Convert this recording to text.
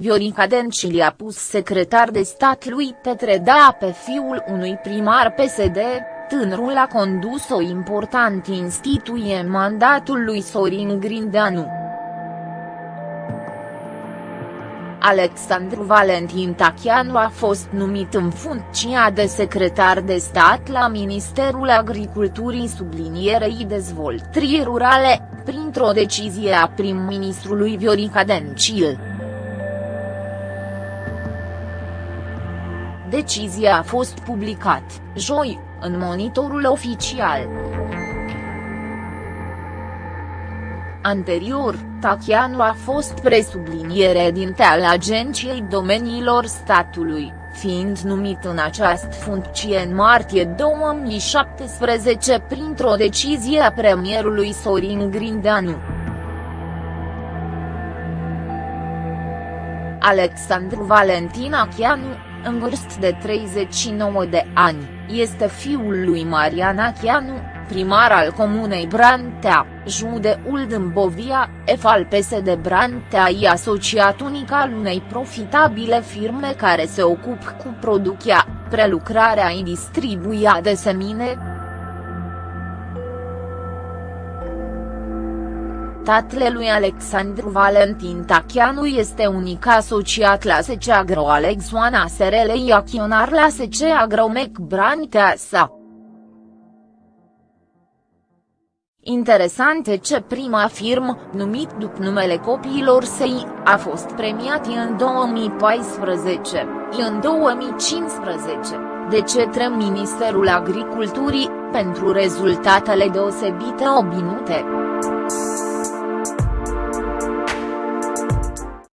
Viorica Dencil i-a pus secretar de stat lui Petre Da pe fiul unui primar PSD, tânărul a condus o importantă instituție în mandatul lui Sorin Grindeanu. Alexandru Valentin Tachianu a fost numit în funcția de secretar de stat la Ministerul Agriculturii sublinierei dezvoltării rurale, printr-o decizie a prim-ministrului Viorica Dencil. Decizia a fost publicat, joi, în monitorul oficial. Anterior, Tachianu a fost presubliniere dinte al Agenției Domeniilor Statului, fiind numit în această funcție în martie 2017 printr-o decizie a premierului Sorin Grindeanu. Alexandru Valentin Achianu, în vârstă de 39 de ani, este fiul lui Marian Achianu, primar al comunei Brantea, județul Dâmbovia, F al PSD Brantea i asociat unic al unei profitabile firme care se ocupă cu producția, prelucrarea și distribuția de semine, Tatăl lui Alexandru Valentin Tachianu este unic asociat la SC Agro Alex Oana SRL acționar la SC Agromec Brantea sa. Interesant e ce prima firmă, numit după numele copiilor săi, a fost premiat în 2014, în 2015, de cetre Ministerul Agriculturii, pentru rezultatele deosebite obținute.